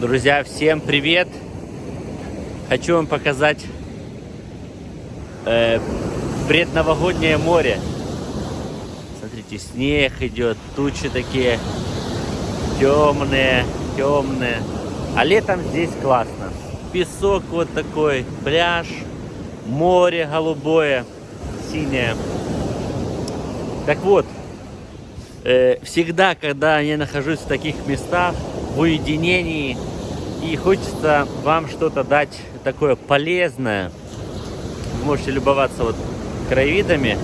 Друзья, всем привет! Хочу вам показать э, предновогоднее море. Смотрите, снег идет, тучи такие темные, темные. А летом здесь классно. Песок вот такой, пляж, море голубое, синее. Так вот, э, всегда, когда я нахожусь в таких местах, в уединении, и хочется вам что-то дать такое полезное, вы можете любоваться вот краевидами.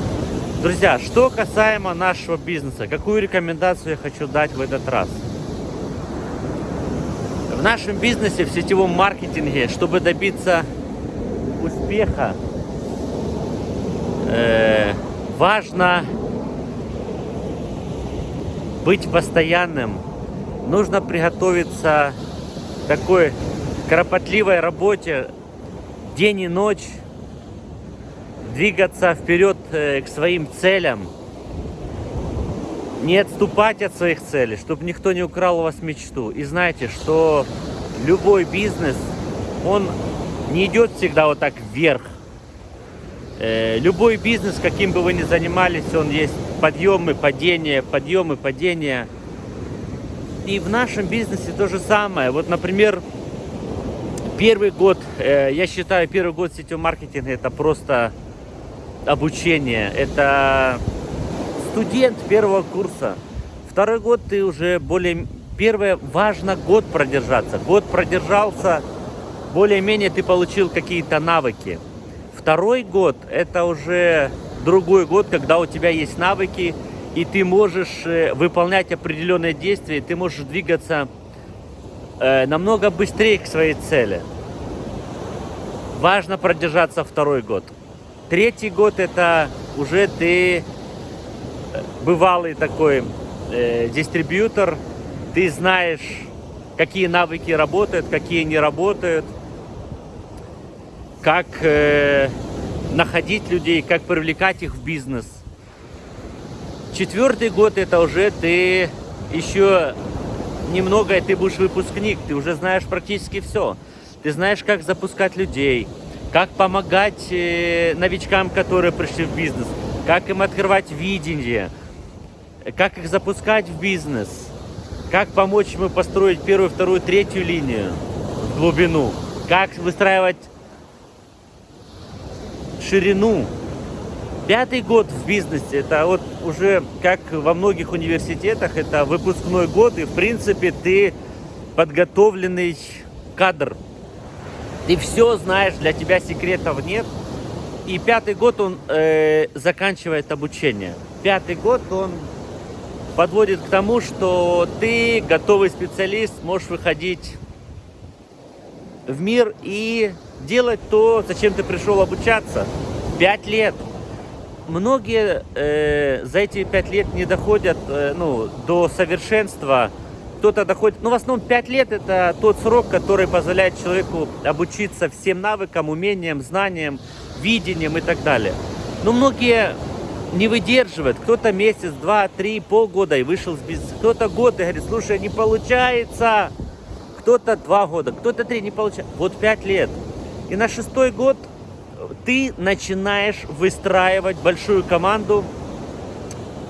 Друзья, что касаемо нашего бизнеса, какую рекомендацию я хочу дать в этот раз? В нашем бизнесе, в сетевом маркетинге, чтобы добиться успеха, э, важно быть постоянным. Нужно приготовиться к такой кропотливой работе день и ночь, двигаться вперед э, к своим целям, не отступать от своих целей, чтобы никто не украл у вас мечту. И знаете, что любой бизнес, он не идет всегда вот так вверх. Э, любой бизнес, каким бы вы ни занимались, он есть подъемы, падения, подъемы, падения. И в нашем бизнесе то же самое. Вот, например, первый год, э, я считаю, первый год сетевого маркетинга это просто обучение. Это студент первого курса. Второй год ты уже более... Первое, важно год продержаться. Год продержался, более-менее ты получил какие-то навыки. Второй год это уже другой год, когда у тебя есть навыки, и ты можешь э, выполнять определенные действия, ты можешь двигаться э, намного быстрее к своей цели. Важно продержаться второй год. Третий год это уже ты э, бывалый такой э, дистрибьютор, ты знаешь, какие навыки работают, какие не работают, как э, находить людей, как привлекать их в бизнес. Четвертый год это уже ты еще немного, ты будешь выпускник, ты уже знаешь практически все. Ты знаешь, как запускать людей, как помогать э, новичкам, которые пришли в бизнес, как им открывать видение, как их запускать в бизнес, как помочь ему построить первую, вторую, третью линию в глубину, как выстраивать ширину. Пятый год в бизнесе, это вот уже как во многих университетах, это выпускной год, и в принципе ты подготовленный кадр. Ты все знаешь, для тебя секретов нет. И пятый год он э, заканчивает обучение. Пятый год он подводит к тому, что ты, готовый специалист, можешь выходить в мир и делать то, зачем ты пришел обучаться. Пять лет. Многие э, за эти пять лет не доходят э, ну, до совершенства. Кто-то доходит, ну в основном пять лет это тот срок, который позволяет человеку обучиться всем навыкам, умениям, знаниям, видениям и так далее. Но многие не выдерживают. Кто-то месяц, два, три, полгода и вышел с бизнеса. Кто-то год и говорит, слушай, не получается. Кто-то два года, кто-то три, не получается. Вот пять лет. И на шестой год ты начинаешь выстраивать большую команду,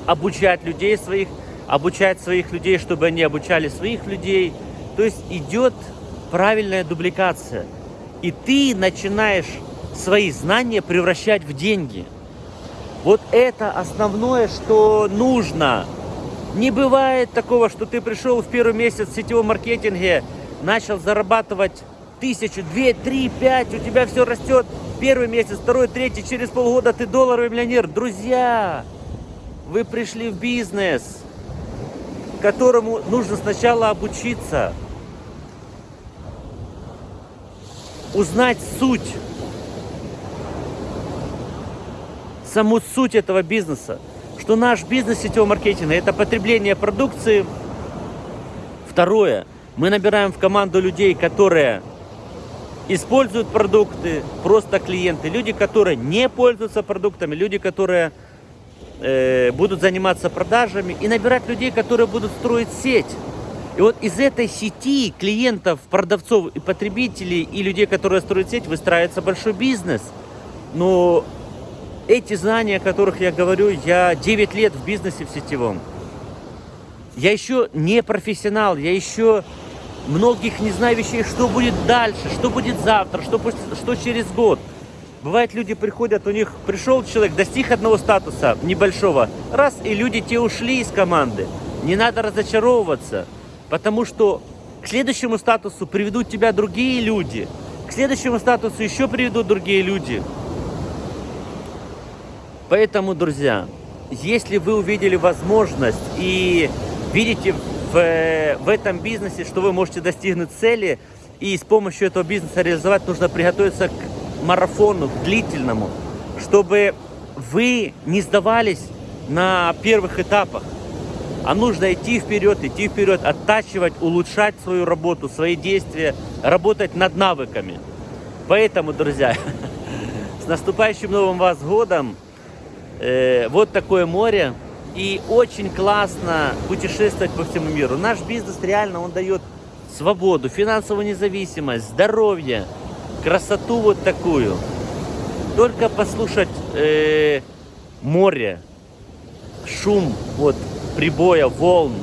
обучать людей своих, обучать своих людей, чтобы они обучали своих людей. То есть идет правильная дубликация. И ты начинаешь свои знания превращать в деньги. Вот это основное, что нужно. Не бывает такого, что ты пришел в первый месяц в сетевом маркетинге, начал зарабатывать тысячу, две, три, пять, у тебя все растет. Первый месяц, второй, третий, через полгода ты долларовый миллионер. Друзья, вы пришли в бизнес, которому нужно сначала обучиться, узнать суть, саму суть этого бизнеса, что наш бизнес сетевого маркетинга – это потребление продукции. Второе, мы набираем в команду людей, которые используют продукты, просто клиенты, люди, которые не пользуются продуктами, люди, которые э, будут заниматься продажами и набирать людей, которые будут строить сеть. И вот из этой сети клиентов, продавцов и потребителей, и людей, которые строят сеть, выстраивается большой бизнес. Но эти знания, о которых я говорю, я 9 лет в бизнесе в сетевом. Я еще не профессионал, я еще многих не знаю вещей, что будет дальше, что будет завтра, что, что через год. Бывает, люди приходят, у них пришел человек, достиг одного статуса небольшого, раз, и люди те ушли из команды. Не надо разочаровываться, потому что к следующему статусу приведут тебя другие люди, к следующему статусу еще приведут другие люди. Поэтому, друзья, если вы увидели возможность и видите в, в этом бизнесе, что вы можете достигнуть цели, и с помощью этого бизнеса реализовать, нужно приготовиться к марафону, к длительному, чтобы вы не сдавались на первых этапах, а нужно идти вперед, идти вперед, оттачивать, улучшать свою работу, свои действия, работать над навыками. Поэтому, друзья, с наступающим Новым вас годом! Э, вот такое море. И очень классно путешествовать по всему миру. Наш бизнес реально, он дает свободу, финансовую независимость, здоровье, красоту вот такую. Только послушать э, море, шум вот прибоя, волн,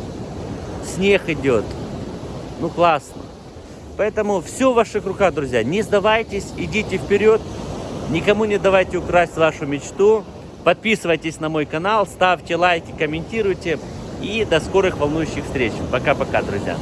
снег идет. Ну классно. Поэтому все в ваших руках, друзья. Не сдавайтесь, идите вперед. Никому не давайте украсть вашу мечту. Подписывайтесь на мой канал, ставьте лайки, комментируйте. И до скорых волнующих встреч. Пока-пока, друзья.